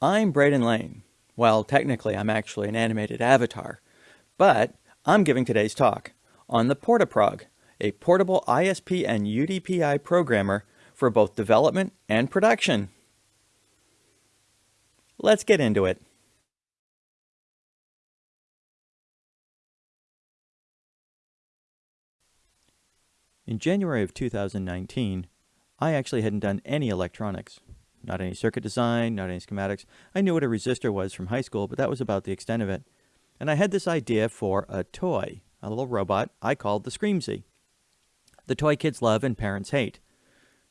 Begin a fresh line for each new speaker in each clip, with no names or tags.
I'm Bradán Lane. Well, technically, I'm actually an animated avatar, but I'm giving today's talk on the Portaprog, a portable ISP and UDPI programmer for both development and production. Let's get into it. In January of 2019, I actually hadn't done any electronics. Not any circuit design, not any schematics. I knew what a resistor was from high school, but that was about the extent of it. And I had this idea for a toy, a little robot I called the Screamzy. The toy kids love and parents hate.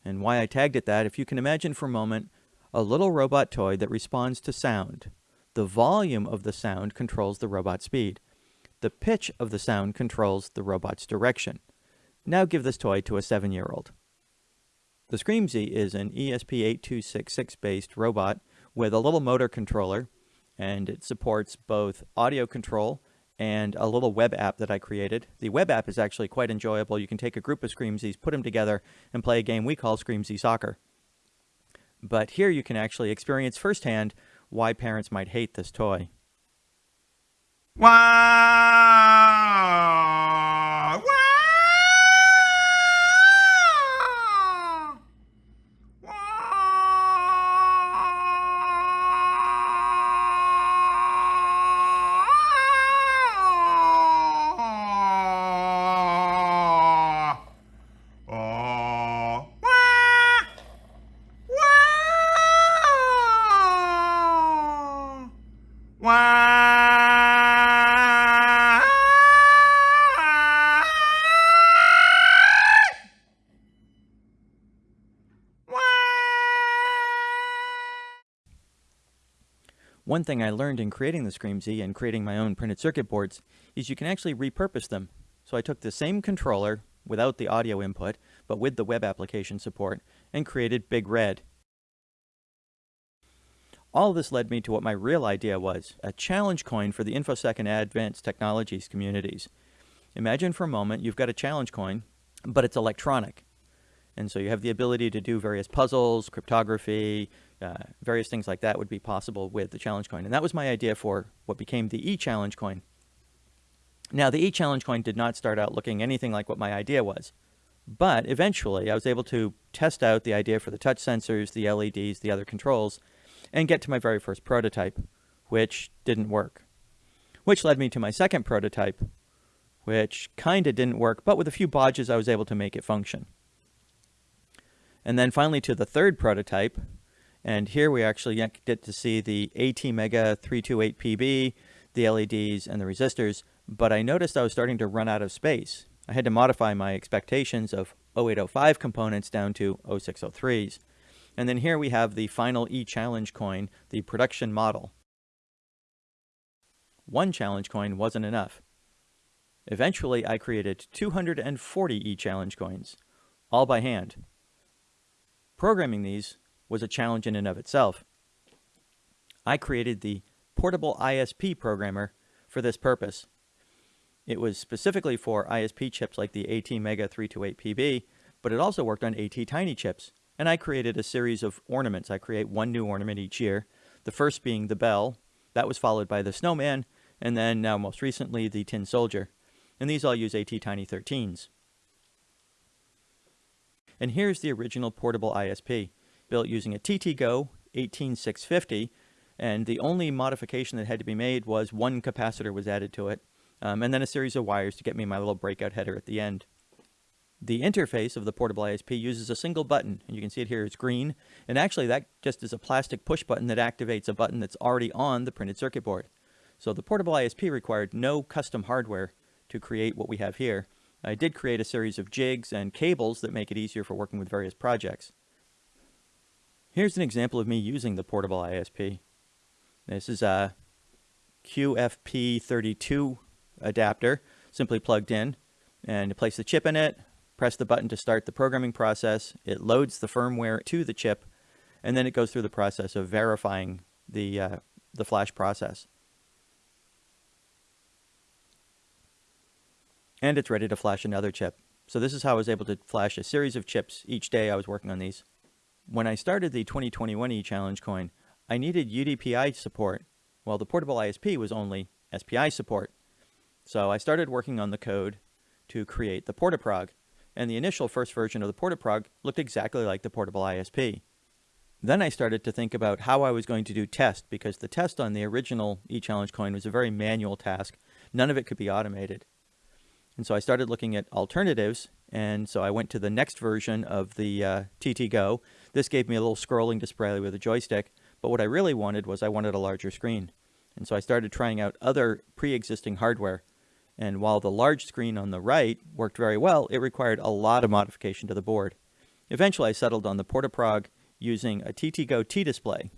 And why I tagged it that, if you can imagine for a moment, a little robot toy that responds to sound. The volume of the sound controls the robot's speed. The pitch of the sound controls the robot's direction. Now give this toy to a seven-year-old. The Screamzy is an ESP8266 based robot with a little motor controller and it supports both audio control and a little web app that I created. The web app is actually quite enjoyable. You can take a group of Screamzys, put them together, and play a game we call Screamzy Soccer. But here you can actually experience firsthand why parents might hate this toy.
Wow!
One thing I learned in creating the Screamzy and creating my own printed circuit boards is you can actually repurpose them. So I took the same controller without the audio input, but with the web application support, and created Big Red. All this led me to what my real idea was, a challenge coin for the InfoSec and Advanced Technologies communities. Imagine for a moment you've got a challenge coin, but it's electronic. And so you have the ability to do various puzzles, cryptography, uh, various things like that would be possible with the challenge coin. And that was my idea for what became the e-challenge coin. Now, the e-challenge coin did not start out looking anything like what my idea was. But eventually, I was able to test out the idea for the touch sensors, the LEDs, the other controls, and get to my very first prototype, which didn't work. Which led me to my second prototype, which kinda didn't work, but with a few bodges I was able to make it function. And then finally to the third prototype, and here we actually get to see the ATmega 328PB, the LEDs, and the resistors, but I noticed I was starting to run out of space. I had to modify my expectations of 0805 components down to 0603s. And then here we have the final e-challenge coin, the production model. One challenge coin wasn't enough. Eventually, I created 240 e-challenge coins, all by hand. Programming these was a challenge in and of itself. I created the Portable ISP programmer for this purpose. It was specifically for ISP chips like the ATmega 328PB, but it also worked on ATtiny chips. And I created a series of ornaments. I create one new ornament each year. The first being the bell. That was followed by the snowman, and then now most recently the tin soldier. And these all use ATtiny 13s. And here's the original portable ISP built using a TTGO 18650 and the only modification that had to be made was one capacitor was added to it um, and then a series of wires to get me my little breakout header at the end. The interface of the portable ISP uses a single button and you can see it here, it's green and actually that just is a plastic push button that activates a button that's already on the printed circuit board. So the portable ISP required no custom hardware to create what we have here. I did create a series of jigs and cables that make it easier for working with various projects. Here's an example of me using the portable ISP. This is a QFP32 adapter, simply plugged in, and place the chip in it, press the button to start the programming process, it loads the firmware to the chip, and then it goes through the process of verifying the, uh, the flash process. And it's ready to flash another chip. So this is how I was able to flash a series of chips each day I was working on these when I started the 2021 e-challenge coin, I needed UDPI support, while the portable ISP was only SPI support. So I started working on the code to create the PortaProg, and the initial first version of the PortaProg looked exactly like the portable ISP. Then I started to think about how I was going to do test, because the test on the original eChallenge coin was a very manual task. None of it could be automated. And so I started looking at alternatives, and so I went to the next version of the uh, TT Go. This gave me a little scrolling display with a joystick, but what I really wanted was I wanted a larger screen. And so I started trying out other pre-existing hardware. And while the large screen on the right worked very well, it required a lot of modification to the board. Eventually I settled on the PortaProg using a TTGO T-Display.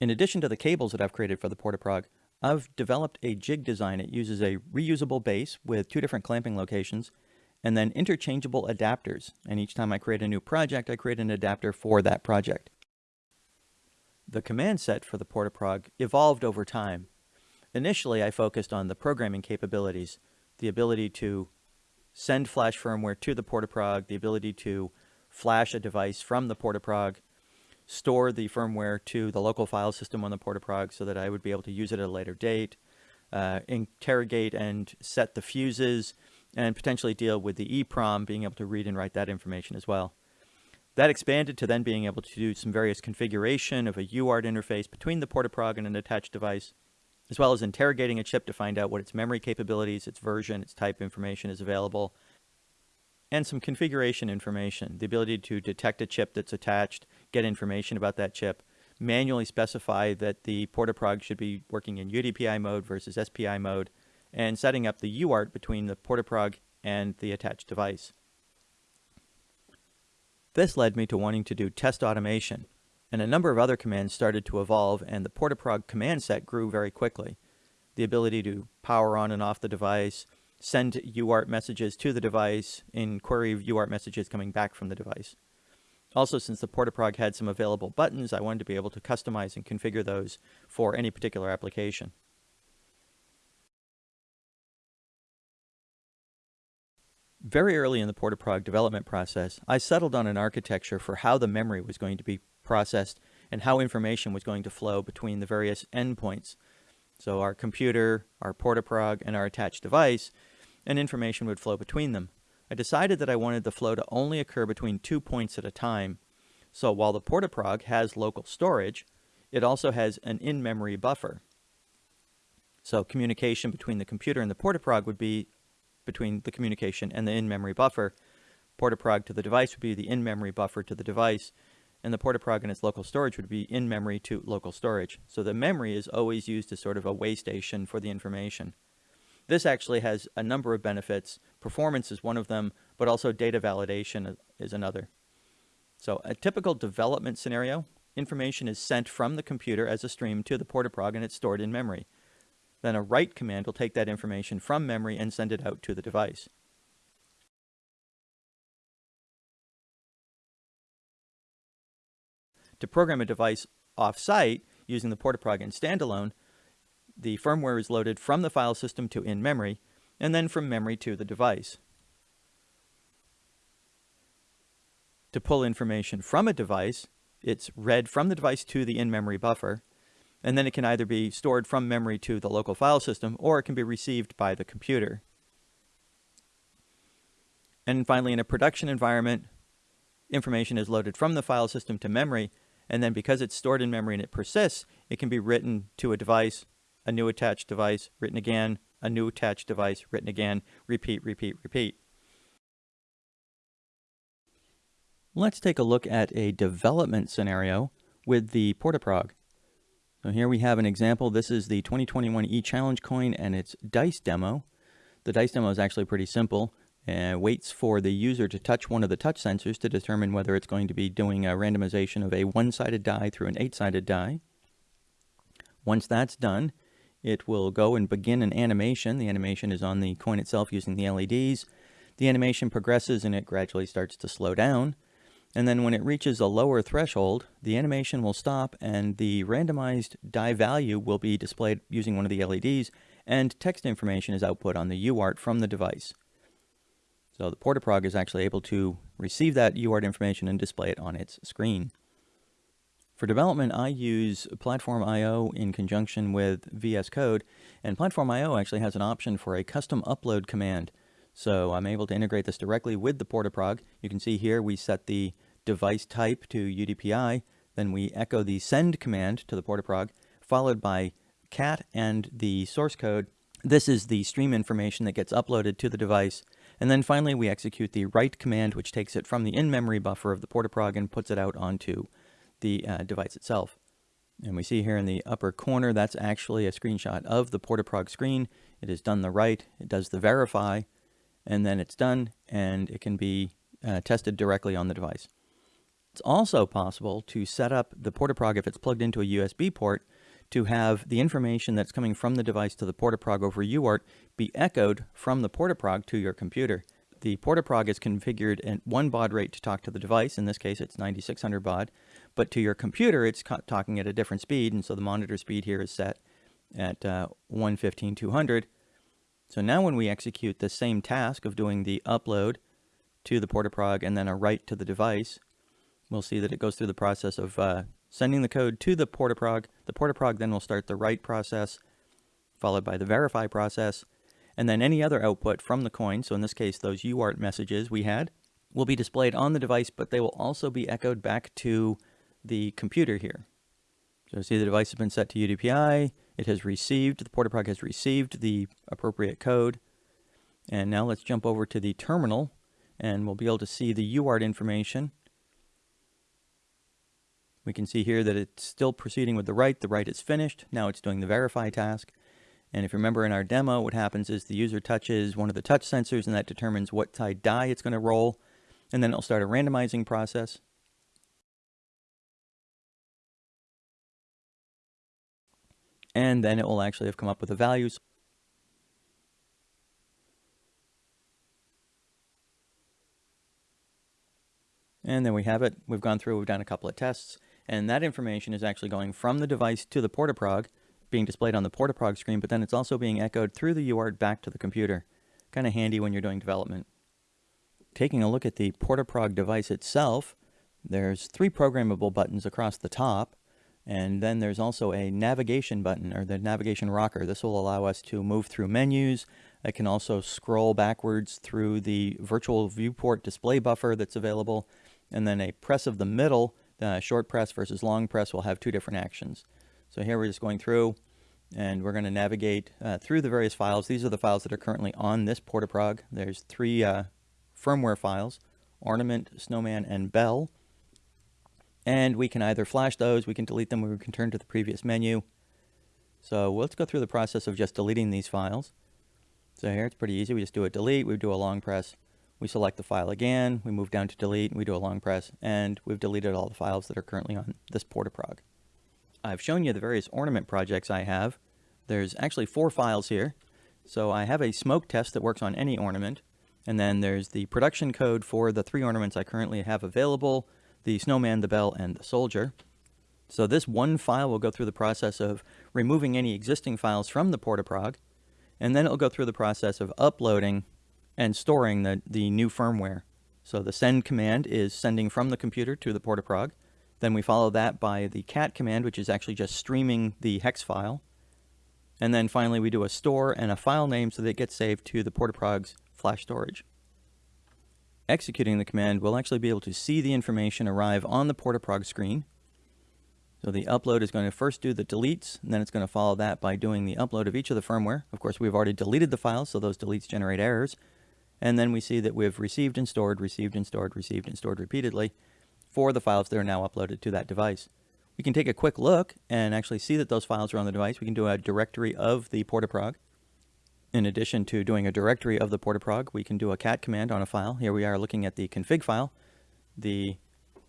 In addition to the cables that I've created for the PortaProg, I've developed a jig design. It uses a reusable base with two different clamping locations and then interchangeable adapters. And each time I create a new project, I create an adapter for that project. The command set for the PortaProg evolved over time. Initially, I focused on the programming capabilities, the ability to send flash firmware to the PortaProg, the ability to flash a device from the PortaProg, store the firmware to the local file system on the PortaProg so that I would be able to use it at a later date, uh, interrogate and set the fuses, and potentially deal with the EEPROM, being able to read and write that information as well. That expanded to then being able to do some various configuration of a UART interface between the PortaProg and an attached device, as well as interrogating a chip to find out what its memory capabilities, its version, its type information is available, and some configuration information, the ability to detect a chip that's attached, get information about that chip, manually specify that the PortaProg should be working in UDPI mode versus SPI mode, and setting up the UART between the PortaProg and the attached device. This led me to wanting to do test automation, and a number of other commands started to evolve and the PortaProg command set grew very quickly. The ability to power on and off the device, send UART messages to the device, in query UART messages coming back from the device. Also, since the PortaProg had some available buttons, I wanted to be able to customize and configure those for any particular application. Very early in the PortaProg development process, I settled on an architecture for how the memory was going to be processed and how information was going to flow between the various endpoints. So our computer, our PortaProg, and our attached device and information would flow between them. I decided that I wanted the flow to only occur between two points at a time. So while the PortaProg has local storage, it also has an in-memory buffer. So communication between the computer and the PortaProg would be between the communication and the in-memory buffer. PortaProg to the device would be the in-memory buffer to the device, and the PortaProg and its local storage would be in-memory to local storage. So the memory is always used as sort of a way station for the information. This actually has a number of benefits. Performance is one of them, but also data validation is another. So a typical development scenario, information is sent from the computer as a stream to the PortaProg and it's stored in memory. Then a write command will take that information from memory and send it out to the device. To program a device off-site using the PortaProg in standalone, the firmware is loaded from the file system to in-memory, and then from memory to the device. To pull information from a device, it's read from the device to the in-memory buffer, and then it can either be stored from memory to the local file system, or it can be received by the computer. And finally, in a production environment, information is loaded from the file system to memory, and then because it's stored in memory and it persists, it can be written to a device a new attached device, written again, a new attached device, written again, repeat, repeat, repeat. Let's take a look at a development scenario with the PortaProg. So here we have an example. This is the 2021 eChallenge coin and its dice demo. The dice demo is actually pretty simple and waits for the user to touch one of the touch sensors to determine whether it's going to be doing a randomization of a one-sided die through an eight-sided die. Once that's done, it will go and begin an animation. The animation is on the coin itself using the LEDs. The animation progresses and it gradually starts to slow down. And then when it reaches a lower threshold, the animation will stop and the randomized die value will be displayed using one of the LEDs and text information is output on the UART from the device. So the PortaProg is actually able to receive that UART information and display it on its screen. For development, I use Platform IO in conjunction with VS Code, and Platform IO actually has an option for a custom upload command. So I'm able to integrate this directly with the Portaprog. You can see here we set the device type to UDPI, then we echo the send command to the Portaprog, followed by cat and the source code. This is the stream information that gets uploaded to the device. And then finally, we execute the write command, which takes it from the in-memory buffer of the Portaprog and puts it out onto the uh, device itself. And we see here in the upper corner, that's actually a screenshot of the Portaprog screen. It has done the write, it does the verify, and then it's done, and it can be uh, tested directly on the device. It's also possible to set up the Portaprog if it's plugged into a USB port to have the information that's coming from the device to the Portaprog over UART be echoed from the Portaprog to your computer. The Portaprog is configured at one baud rate to talk to the device. In this case, it's 9600 baud. But to your computer, it's talking at a different speed. And so the monitor speed here is set at uh, 115-200. So now when we execute the same task of doing the upload to the Portaprog and then a write to the device, we'll see that it goes through the process of uh, sending the code to the Portaprog. The Portaprog then will start the write process, followed by the verify process, and then any other output from the coin, so in this case those UART messages we had, will be displayed on the device, but they will also be echoed back to the computer here. So see the device has been set to UDPI, it has received, the Portaprog has received the appropriate code, and now let's jump over to the terminal, and we'll be able to see the UART information we can see here that it's still proceeding with the write. The write is finished. Now it's doing the verify task. And if you remember in our demo, what happens is the user touches one of the touch sensors and that determines what side die it's going to roll. And then it'll start a randomizing process. And then it will actually have come up with the values. And then we have it. We've gone through, we've done a couple of tests. And that information is actually going from the device to the Portaprog, being displayed on the Portaprog screen, but then it's also being echoed through the UART back to the computer. Kind of handy when you're doing development. Taking a look at the Portaprog device itself, there's three programmable buttons across the top, and then there's also a navigation button, or the navigation rocker. This will allow us to move through menus. I can also scroll backwards through the virtual viewport display buffer that's available, and then a press of the middle uh, short press versus long press will have two different actions. So here we're just going through and we're going to navigate uh, through the various files. These are the files that are currently on this Portaprog. There's three uh, firmware files, Ornament, Snowman, and Bell. And we can either flash those, we can delete them, or we can turn to the previous menu. So let's go through the process of just deleting these files. So here it's pretty easy. We just do a delete, we do a long press, we select the file again, we move down to delete, and we do a long press, and we've deleted all the files that are currently on this Portaprog. I've shown you the various ornament projects I have. There's actually four files here. So I have a smoke test that works on any ornament, and then there's the production code for the three ornaments I currently have available, the snowman, the bell, and the soldier. So this one file will go through the process of removing any existing files from the Portaprog, and then it'll go through the process of uploading and storing the, the new firmware. So the send command is sending from the computer to the Portaprog. Then we follow that by the cat command, which is actually just streaming the hex file. And then finally we do a store and a file name so that it gets saved to the Portaprog's flash storage. Executing the command, we'll actually be able to see the information arrive on the Portaprog screen. So the upload is going to first do the deletes, and then it's going to follow that by doing the upload of each of the firmware. Of course, we've already deleted the files, so those deletes generate errors. And then we see that we've received and stored, received and stored, received and stored repeatedly for the files that are now uploaded to that device. We can take a quick look and actually see that those files are on the device. We can do a directory of the Portaprog. In addition to doing a directory of the Portaprog, we can do a cat command on a file. Here we are looking at the config file. The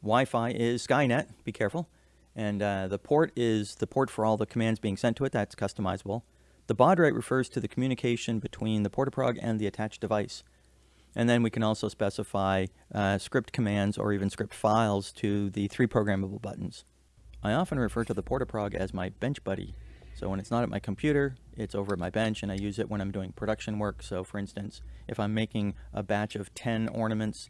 Wi-Fi is Skynet, be careful. And uh, the port is the port for all the commands being sent to it. That's customizable. The baud rate refers to the communication between the Portaprog and the attached device. And then we can also specify uh, script commands or even script files to the three programmable buttons. I often refer to the Portaprog as my bench buddy. So when it's not at my computer, it's over at my bench and I use it when I'm doing production work. So for instance, if I'm making a batch of 10 ornaments,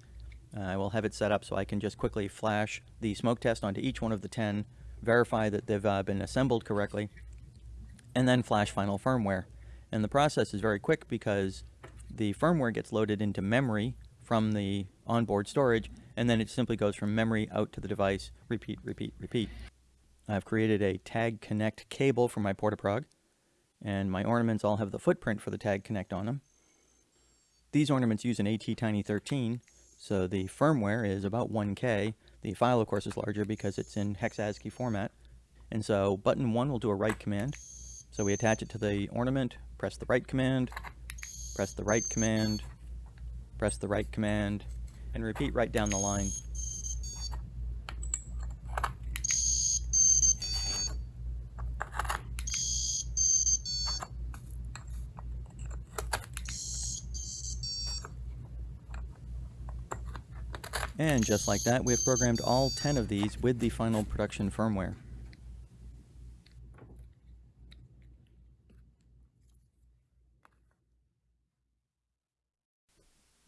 uh, I will have it set up so I can just quickly flash the smoke test onto each one of the 10, verify that they've uh, been assembled correctly, and then flash final firmware. And the process is very quick because the firmware gets loaded into memory from the onboard storage, and then it simply goes from memory out to the device, repeat, repeat, repeat. I've created a Tag Connect cable for my Portaprog, and my ornaments all have the footprint for the Tag Connect on them. These ornaments use an ATtiny13, so the firmware is about 1K. The file, of course, is larger because it's in hex ASCII format. And so button 1 will do a write command. So we attach it to the ornament, press the write command, press the write command, press the write command, and repeat right down the line. And just like that, we have programmed all 10 of these with the final production firmware.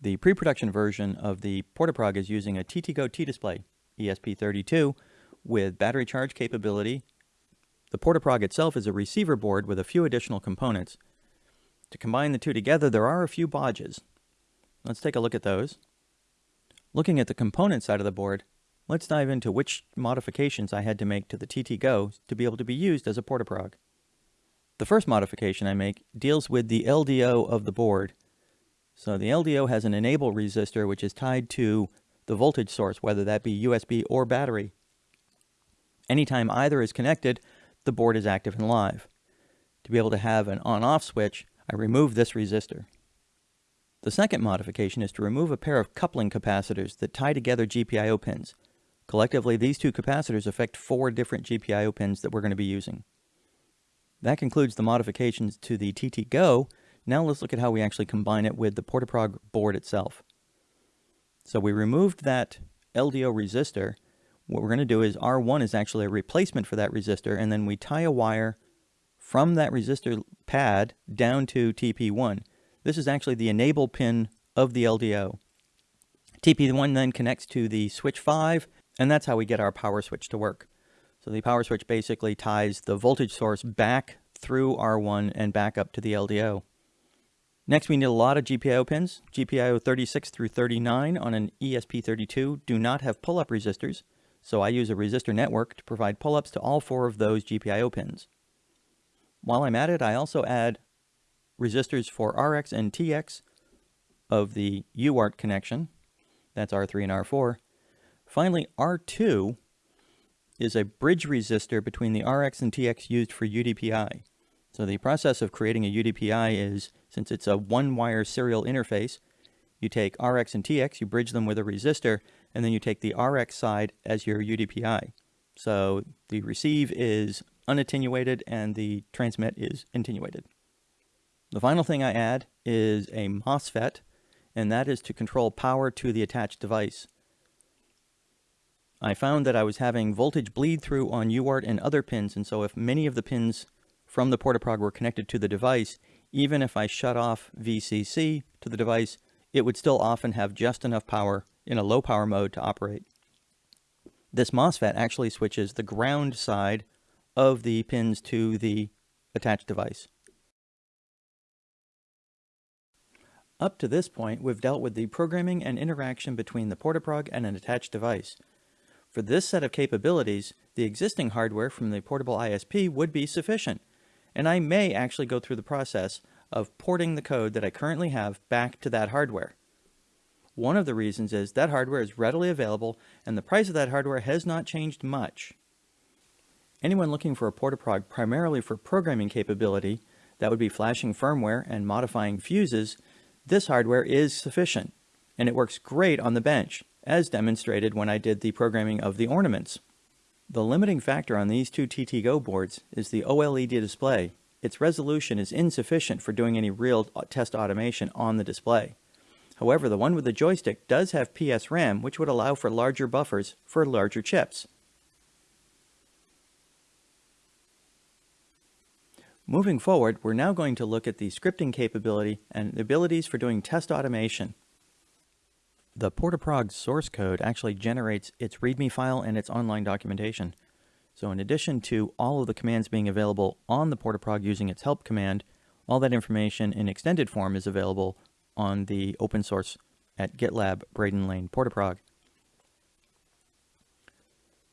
The pre-production version of the Portaprog is using a TTGO T-Display ESP32 with battery charge capability. The Portaprog itself is a receiver board with a few additional components. To combine the two together, there are a few bodges. Let's take a look at those. Looking at the component side of the board, let's dive into which modifications I had to make to the TTGO to be able to be used as a Portaprog. The first modification I make deals with the LDO of the board. So the LDO has an enable resistor which is tied to the voltage source, whether that be USB or battery. Anytime either is connected, the board is active and live. To be able to have an on-off switch, I remove this resistor. The second modification is to remove a pair of coupling capacitors that tie together GPIO pins. Collectively, these two capacitors affect four different GPIO pins that we're going to be using. That concludes the modifications to the TTGO. Now let's look at how we actually combine it with the Portaprog board itself. So we removed that LDO resistor. What we're going to do is R1 is actually a replacement for that resistor, and then we tie a wire from that resistor pad down to TP1. This is actually the enable pin of the LDO. TP1 then connects to the switch 5, and that's how we get our power switch to work. So the power switch basically ties the voltage source back through R1 and back up to the LDO. Next, we need a lot of GPIO pins. GPIO 36 through 39 on an ESP32 do not have pull-up resistors, so I use a resistor network to provide pull-ups to all four of those GPIO pins. While I'm at it, I also add resistors for RX and TX of the UART connection. That's R3 and R4. Finally, R2 is a bridge resistor between the RX and TX used for UDPI. So the process of creating a UDPI is, since it's a one-wire serial interface, you take RX and TX, you bridge them with a resistor, and then you take the RX side as your UDPI. So the receive is unattenuated and the transmit is attenuated. The final thing I add is a MOSFET, and that is to control power to the attached device. I found that I was having voltage bleed through on UART and other pins, and so if many of the pins from the Portaprog were connected to the device, even if I shut off VCC to the device, it would still often have just enough power in a low power mode to operate. This MOSFET actually switches the ground side of the pins to the attached device. Up to this point, we've dealt with the programming and interaction between the Portaprog and an attached device. For this set of capabilities, the existing hardware from the portable ISP would be sufficient, and I may actually go through the process of porting the code that I currently have back to that hardware. One of the reasons is that hardware is readily available and the price of that hardware has not changed much. Anyone looking for a Portaprog primarily for programming capability, that would be flashing firmware and modifying fuses, this hardware is sufficient, and it works great on the bench, as demonstrated when I did the programming of the ornaments. The limiting factor on these two TTGO boards is the OLED display. Its resolution is insufficient for doing any real uh, test automation on the display. However, the one with the joystick does have PSRAM, which would allow for larger buffers for larger chips. Moving forward, we're now going to look at the scripting capability and the abilities for doing test automation. The Portaprog source code actually generates its README file and its online documentation. So in addition to all of the commands being available on the Portaprog using its help command, all that information in extended form is available on the open source at GitLab Bradán Lane Portaprog.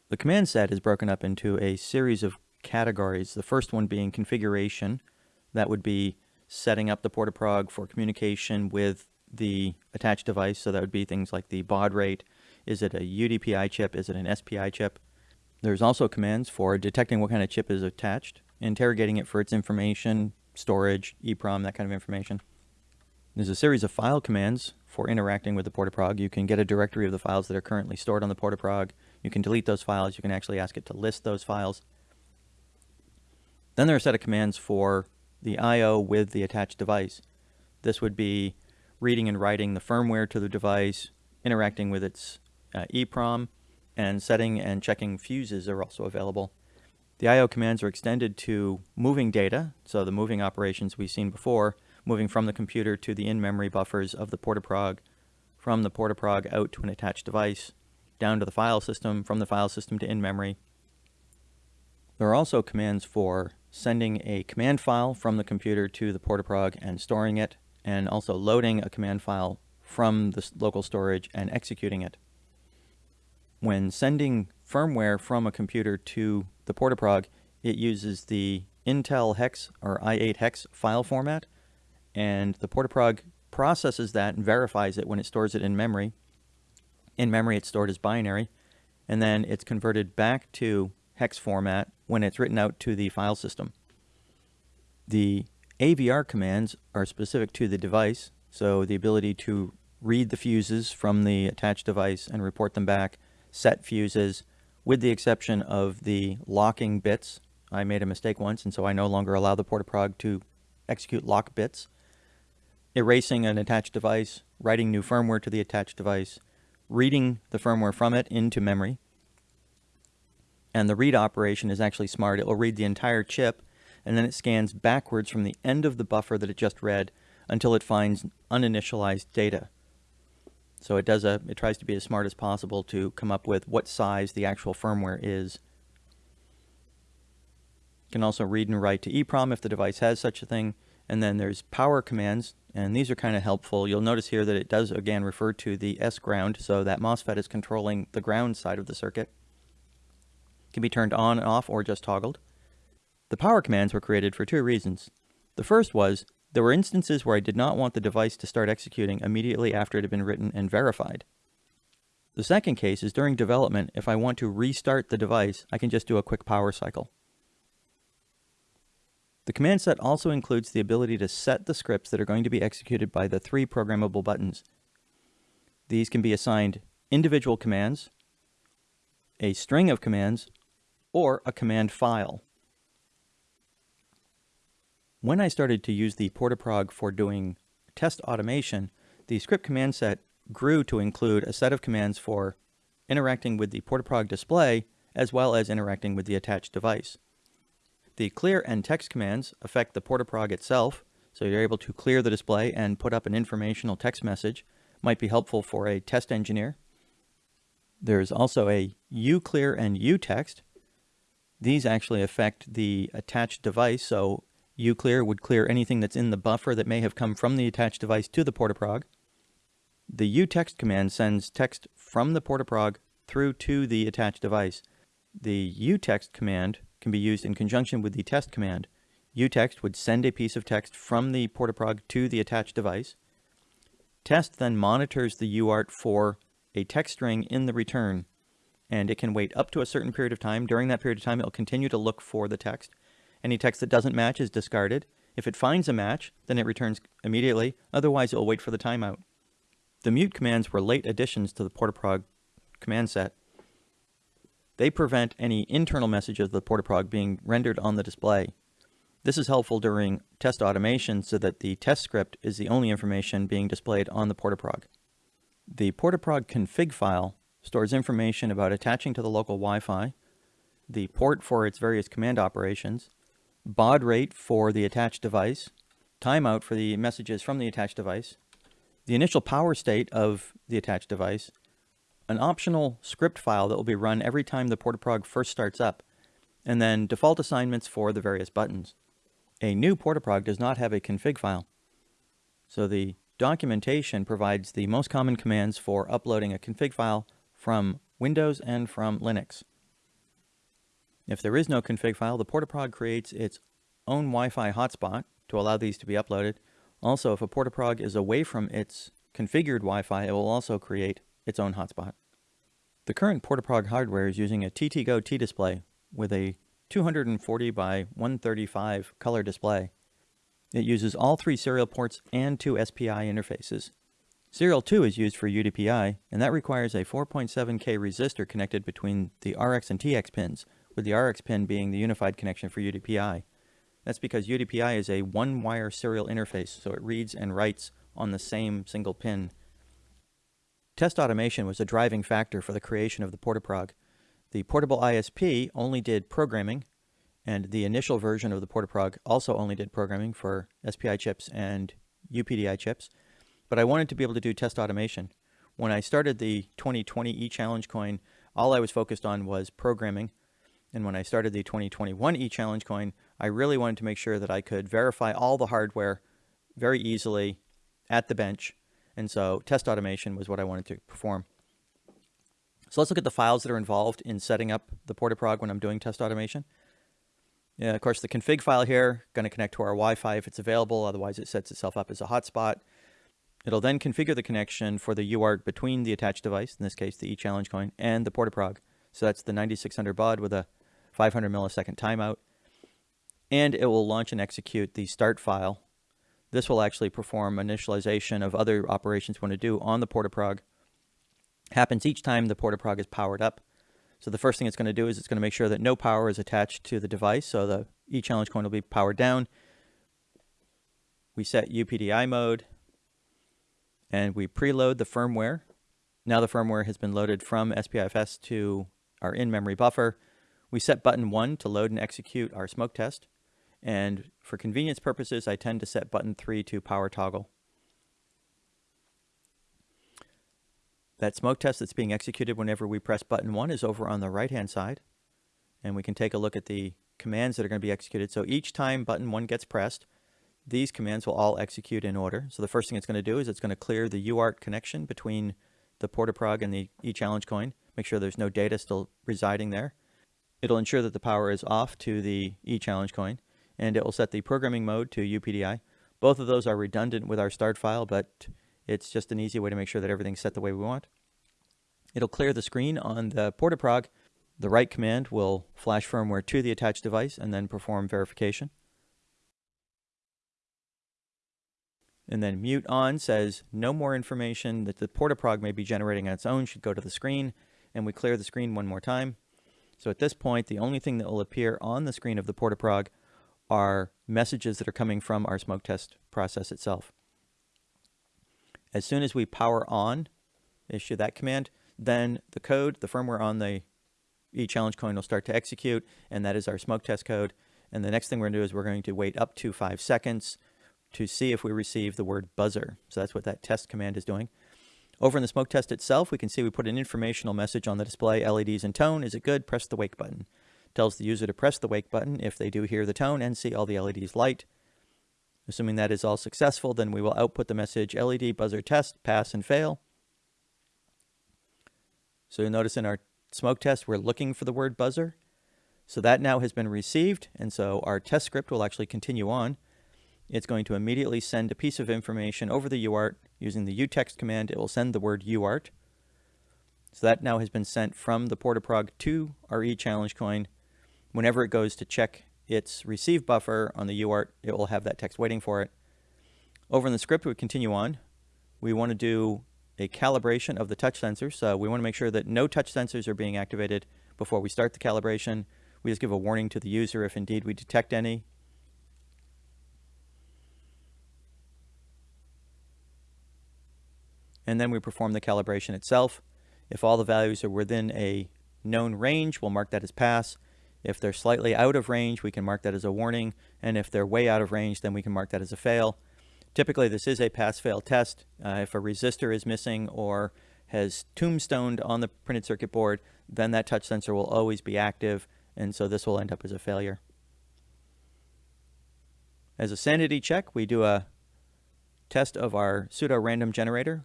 The command set is broken up into a series of categories. The first one being configuration. That would be setting up the Portaprog for communication with the attached device. So that would be things like the baud rate. Is it a UDPI chip? Is it an SPI chip? There's also commands for detecting what kind of chip is attached, interrogating it for its information, storage, EEPROM, that kind of information. There's a series of file commands for interacting with the Portaprog. You can get a directory of the files that are currently stored on the Portaprog. You can delete those files. You can actually ask it to list those files. Then there are a set of commands for the I.O. with the attached device. This would be reading and writing the firmware to the device, interacting with its uh, EEPROM, and setting and checking fuses are also available. The I.O. commands are extended to moving data, so the moving operations we've seen before, moving from the computer to the in-memory buffers of the Portaprog, from the Portaprog out to an attached device, down to the file system, from the file system to in-memory. There are also commands for sending a command file from the computer to the Portaprog and storing it, and also loading a command file from the local storage and executing it. When sending firmware from a computer to the Portaprog, it uses the Intel hex or i8 hex file format, and the Portaprog processes that and verifies it when it stores it in memory. In memory, it's stored as binary, and then it's converted back to hex format when it's written out to the file system. The AVR commands are specific to the device, so the ability to read the fuses from the attached device and report them back, set fuses, with the exception of the locking bits. I made a mistake once, and so I no longer allow the Portaprog to execute lock bits erasing an attached device, writing new firmware to the attached device, reading the firmware from it into memory. And the read operation is actually smart. It will read the entire chip, and then it scans backwards from the end of the buffer that it just read until it finds uninitialized data. So it does a, it tries to be as smart as possible to come up with what size the actual firmware is. You can also read and write to EEPROM if the device has such a thing. And then there's power commands and these are kind of helpful. You'll notice here that it does again refer to the S ground, so that MOSFET is controlling the ground side of the circuit. Can be turned on and off or just toggled. The power commands were created for two reasons. The first was, there were instances where I did not want the device to start executing immediately after it had been written and verified. The second case is during development, if I want to restart the device, I can just do a quick power cycle. The command set also includes the ability to set the scripts that are going to be executed by the three programmable buttons. These can be assigned individual commands, a string of commands, or a command file. When I started to use the Portaprog for doing test automation, the script command set grew to include a set of commands for interacting with the Portaprog display as well as interacting with the attached device. The clear and text commands affect the Portaprog itself, so you're able to clear the display and put up an informational text message. Might be helpful for a test engineer. There's also a uclear and utext. These actually affect the attached device, so uclear would clear anything that's in the buffer that may have come from the attached device to the Portaprog. The utext command sends text from the Portaprog through to the attached device. The utext command can be used in conjunction with the test command. utext would send a piece of text from the Portaprog to the attached device. Test then monitors the UART for a text string in the return, and it can wait up to a certain period of time. During that period of time, it will continue to look for the text. Any text that doesn't match is discarded. If it finds a match, then it returns immediately. Otherwise, it will wait for the timeout. The mute commands were late additions to the Portaprog command set. They prevent any internal messages of the Portaprog being rendered on the display. This is helpful during test automation so that the test script is the only information being displayed on the Portaprog. The Portaprog config file stores information about attaching to the local Wi-Fi, the port for its various command operations, baud rate for the attached device, timeout for the messages from the attached device, the initial power state of the attached device, an optional script file that will be run every time the Portaprog first starts up. and then default assignments for the various buttons. A new Portaprog does not have a config file. So the documentation provides the most common commands for uploading a config file from Windows and from Linux. If there is no config file, the Portaprog creates its own Wi-Fi hotspot to allow these to be uploaded. Also, if a Portaprog is away from its configured Wi-Fi, it will also create its own hotspot. The current Portaprog hardware is using a TTGO T-Display with a 240 by 135 color display. It uses all three serial ports and two SPI interfaces. Serial 2 is used for UDPI, and that requires a 4.7K resistor connected between the RX and TX pins, with the RX pin being the unified connection for UDPI. That's because UDPI is a one-wire serial interface, so it reads and writes on the same single pin. Test automation was a driving factor for the creation of the Portaprog. The portable ISP only did programming, and the initial version of the Portaprog also only did programming for SPI chips and UPDI chips, but I wanted to be able to do test automation. When I started the 2020 eChallenge coin, all I was focused on was programming, and when I started the 2021 eChallenge coin, I really wanted to make sure that I could verify all the hardware very easily at the bench. And so test automation was what I wanted to perform. So let's look at the files that are involved in setting up the Portaprog when I'm doing test automation. Yeah, of course, the config file here, going to connect to our Wi-Fi if it's available, otherwise it sets itself up as a hotspot. It'll then configure the connection for the UART between the attached device, in this case the eChallenge coin, and the Portaprog. So that's the 9600 baud with a 500 millisecond timeout. And it will launch and execute the start file. This will actually perform initialization of other operations we want to do on the Portaprog. Happens each time the Portaprog is powered up. So the first thing it's going to do is it's going to make sure that no power is attached to the device. So the eChallenge coin will be powered down. We set UPDI mode and we preload the firmware. Now the firmware has been loaded from SPIFFS to our in-memory buffer. We set button 1 to load and execute our smoke test. And for convenience purposes, I tend to set button 3 to power toggle. That smoke test that's being executed whenever we press button 1 is over on the right-hand side. And we can take a look at the commands that are going to be executed. So each time button 1 gets pressed, these commands will all execute in order. So the first thing it's going to do is it's going to clear the UART connection between the Portaprog and the eChallenge coin. Make sure there's no data still residing there. It'll ensure that the power is off to the eChallenge coin, and it will set the programming mode to UPDI. Both of those are redundant with our start file, but it's just an easy way to make sure that everything's set the way we want. It'll clear the screen on the Portaprog. The write command will flash firmware to the attached device and then perform verification. And then mute on says no more information that the Portaprog may be generating on its own should go to the screen. And we clear the screen one more time. So at this point, the only thing that will appear on the screen of the Portaprog are messages that are coming from our smoke test process itself. As soon as we power on, issue that command, then the code, the firmware on the eChallenge coin will start to execute, and that is our smoke test code. And the next thing we're going to do is we're going to wait up to five seconds to see if we receive the word buzzer. So that's what that test command is doing. Over in the smoke test itself, we can see we put an informational message on the display, LEDs and tone. Is it good? Press the wake button. Tells the user to press the wake button if they do hear the tone and see all the LEDs light. Assuming that is all successful, then we will output the message LED buzzer test, pass and fail. So you'll notice in our smoke test, we're looking for the word buzzer. So that now has been received, and so our test script will actually continue on it's going to immediately send a piece of information over the UART using the utext command. It will send the word UART. So that now has been sent from the Portaprog to our eChallenge coin. Whenever it goes to check its receive buffer on the UART, it will have that text waiting for it. Over in the script, we continue on. We want to do a calibration of the touch sensors. So we want to make sure that no touch sensors are being activated before we start the calibration. We just give a warning to the user if indeed we detect any. And then we perform the calibration itself. If all the values are within a known range, we'll mark that as pass. If they're slightly out of range, we can mark that as a warning, and if they're way out of range, then we can mark that as a fail. Typically, this is a pass-fail test. Uh, if a resistor is missing or has tombstoned on the printed circuit board, then that touch sensor will always be active, and so this will end up as a failure. As a sanity check, we do a test of our pseudo-random generator,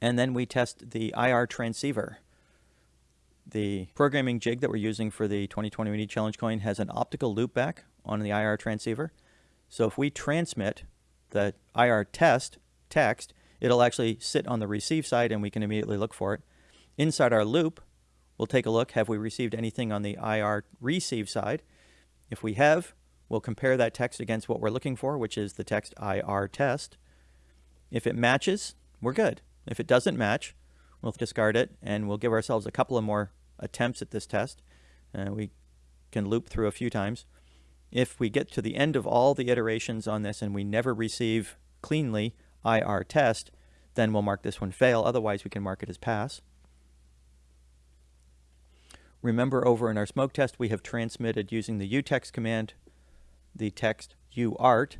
and then we test the IR transceiver. The programming jig that we're using for the 2020 Mini Challenge coin has an optical loopback on the IR transceiver. So if we transmit the IR test text, it'll actually sit on the receive side and we can immediately look for it. Inside our loop, we'll take a look, have we received anything on the IR receive side? If we have, we'll compare that text against what we're looking for, which is the text IR test. If it matches, we're good. If it doesn't match, we'll discard it and we'll give ourselves a couple of more attempts at this test. Uh, we can loop through a few times. If we get to the end of all the iterations on this and we never receive cleanly IR test, then we'll mark this one fail. Otherwise, we can mark it as pass. Remember over in our smoke test, we have transmitted using the utext command, the text uart.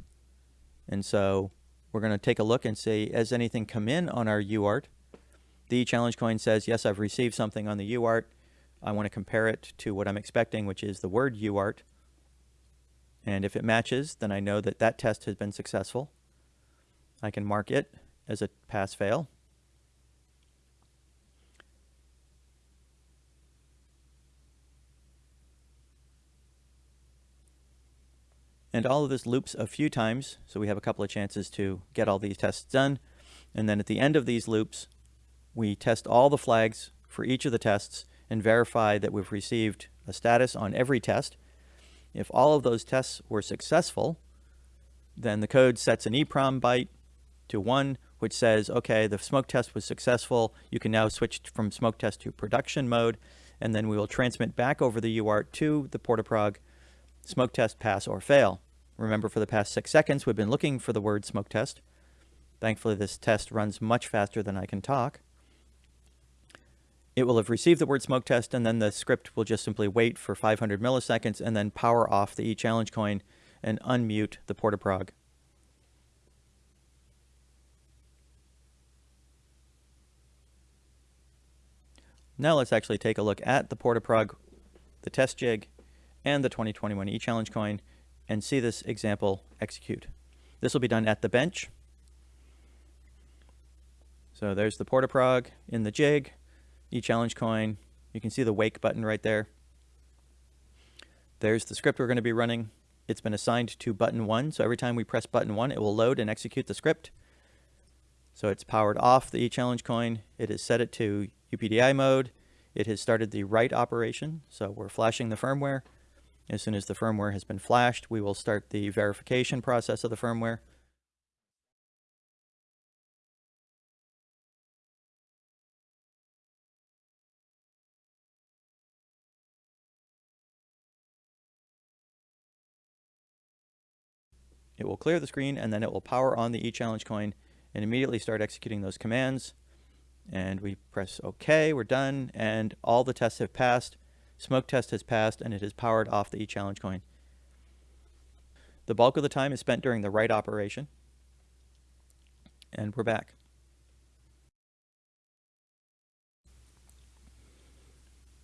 And so we're going to take a look and say, has anything come in on our uart? The challenge coin says, yes, I've received something on the uart. I want to compare it to what I'm expecting, which is the word uart. And if it matches, then I know that that test has been successful. I can mark it as a pass-fail. And all of this loops a few times, so we have a couple of chances to get all these tests done. And then at the end of these loops, we test all the flags for each of the tests and verify that we've received a status on every test. If all of those tests were successful, then the code sets an EEPROM byte to 1, which says, okay, the smoke test was successful. You can now switch from smoke test to production mode, and then we will transmit back over the UART to the Portaprog, smoke test pass or fail. Remember, for the past six seconds, we've been looking for the word smoke test. Thankfully, this test runs much faster than I can talk. It will have received the word smoke test, and then the script will just simply wait for 500 milliseconds and then power off the e-challenge coin and unmute the Portaprog. Now let's actually take a look at the Portaprog, the test jig, and the 2021 e-challenge coin and see this example execute. This will be done at the bench. So there's the Portaprog in the jig, e-challenge coin. You can see the wake button right there. There's the script we're going to be running. It's been assigned to button one, so every time we press button one, it will load and execute the script. So it's powered off the e-challenge coin. It has set it to UPDI mode. It has started the write operation, so we're flashing the firmware. As soon as the firmware has been flashed, we will start the verification process of the firmware. It will clear the screen and then it will power on the e-challenge coin and immediately start executing those commands. And we press OK, we're done, and all the tests have passed. Smoke test has passed and it has powered off the e-challenge coin. The bulk of the time is spent during the write operation. And we're back.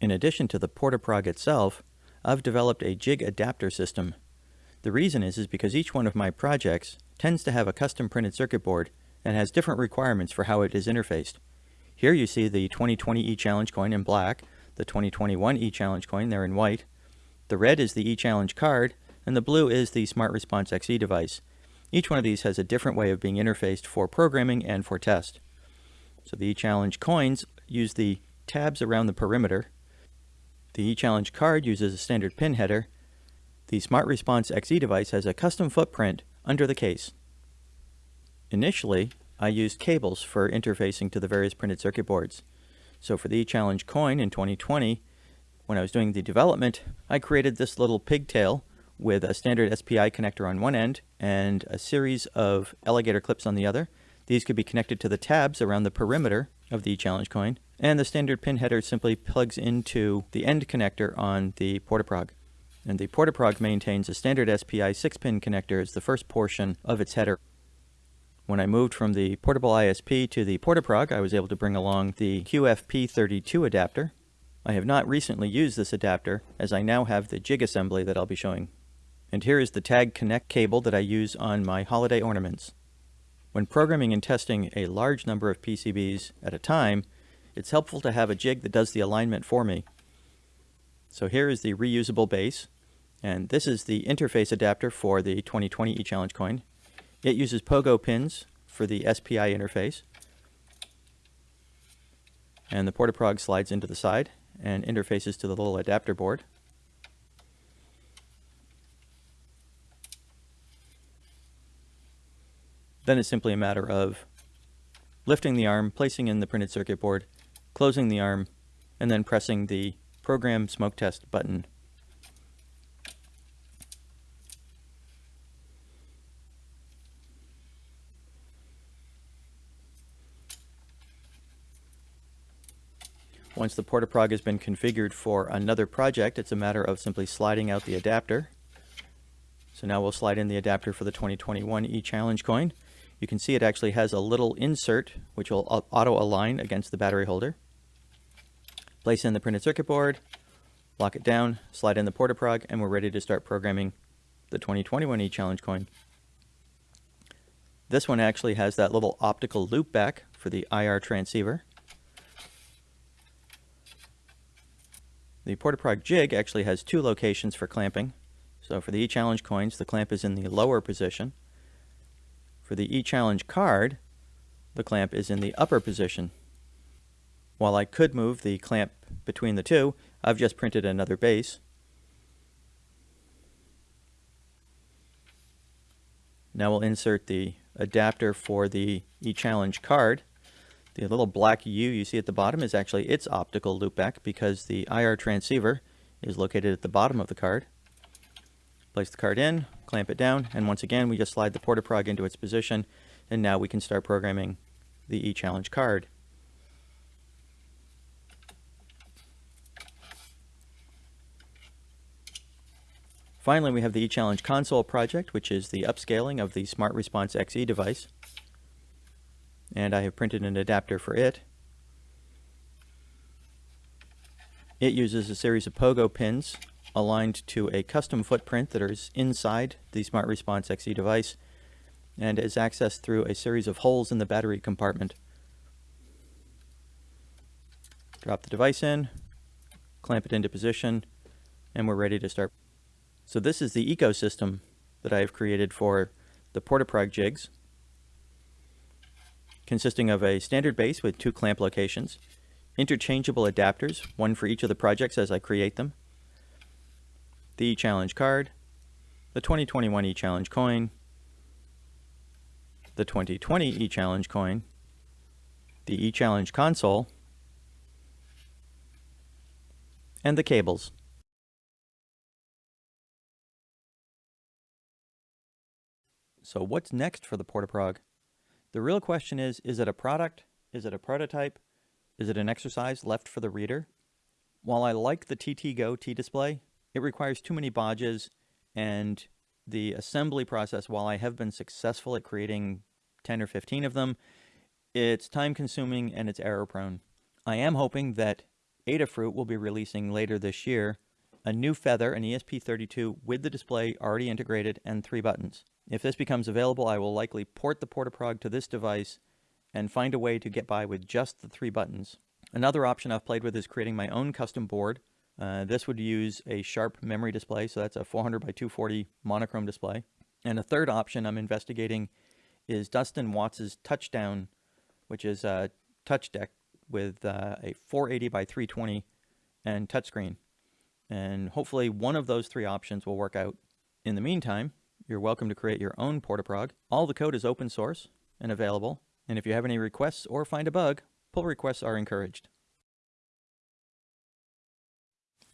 In addition to the Portaprog itself, I've developed a jig adapter system the reason is, is because each one of my projects tends to have a custom printed circuit board and has different requirements for how it is interfaced. Here you see the 2020 eChallenge coin in black, the 2021 eChallenge coin there in white. The red is the eChallenge card, and the blue is the Smart Response XE device. Each one of these has a different way of being interfaced for programming and for test. So the eChallenge coins use the tabs around the perimeter. The eChallenge card uses a standard pin header, the Smart Response XE device has a custom footprint under the case. Initially, I used cables for interfacing to the various printed circuit boards. So for the challenge coin in 2020, when I was doing the development, I created this little pigtail with a standard SPI connector on one end and a series of alligator clips on the other. These could be connected to the tabs around the perimeter of the challenge coin, and the standard pin header simply plugs into the end connector on the Portaprog and the Portaprog maintains a standard SPI 6-pin connector as the first portion of its header. When I moved from the portable ISP to the Portaprog, I was able to bring along the QFP32 adapter, I have not recently used this adapter as I now have the jig assembly that I'll be showing. And here is the tag connect cable that I use on my holiday ornaments. When programming and testing a large number of PCBs at a time, it's helpful to have a jig that does the alignment for me. So here is the reusable base, and this is the interface adapter for the 2020 eChallenge coin. It uses pogo pins for the SPI interface. And the Portaprog slides into the side and interfaces to the little adapter board. Then it's simply a matter of lifting the arm, placing in the printed circuit board, closing the arm, and then pressing the Program Smoke Test button. Once the Portaprog has been configured for another project, it's a matter of simply sliding out the adapter. So now we'll slide in the adapter for the 2021 eChallenge coin. You can see it actually has a little insert which will auto-align against the battery holder. Place in the printed circuit board, lock it down, slide in the Portaprog, and we're ready to start programming the 2021 eChallenge coin. This one actually has that little optical loop back for the IR transceiver. The Portaprog jig actually has two locations for clamping. So for the eChallenge coins, the clamp is in the lower position. For the eChallenge card, the clamp is in the upper position. While I could move the clamp between the two, I've just printed another base. Now we'll insert the adapter for the eChallenge card. The little black U you see at the bottom is actually its optical loopback because the IR transceiver is located at the bottom of the card. Place the card in, clamp it down, and once again we just slide the Portaprog into its position, and now we can start programming the eChallenge card. Finally, we have the eChallenge console project, which is the upscaling of the Smart Response XE device and I have printed an adapter for it. It uses a series of pogo pins aligned to a custom footprint that is inside the Smart Response XE device and is accessed through a series of holes in the battery compartment. Drop the device in, clamp it into position, and we're ready to start. So this is the ecosystem that I have created for the Portaprog jigs consisting of a standard base with two clamp locations, interchangeable adapters, one for each of the projects as I create them, the eChallenge card, the 2021 eChallenge coin, the 2020 eChallenge coin, the eChallenge console, and the cables. So what's next for the Portaprog? The real question is, is it a product? Is it a prototype? Is it an exercise left for the reader? While I like the TTGO T-Display, it requires too many bodges and the assembly process, while I have been successful at creating 10 or 15 of them, it's time consuming and it's error prone. I am hoping that Adafruit will be releasing later this year a new feather, an ESP32 with the display already integrated and three buttons. If this becomes available, I will likely port the Portaprog to this device and find a way to get by with just the three buttons. Another option I've played with is creating my own custom board. Uh, this would use a sharp memory display, so that's a 400 by 240 monochrome display. And a third option I'm investigating is Dustin Watts's Touchdown, which is a touch deck with uh, a 480 by 320 and touchscreen. And hopefully one of those three options will work out. In the meantime, you're welcome to create your own Portaprog. All the code is open source and available. And if you have any requests or find a bug, pull requests are encouraged.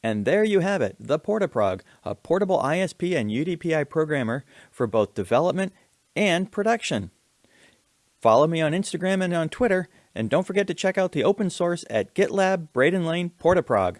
And there you have it, the Portaprog, a portable ISP and UDPI programmer for both development and production. Follow me on Instagram and on Twitter, and don't forget to check out the open source at GitLab Bradán Lane Portaprog.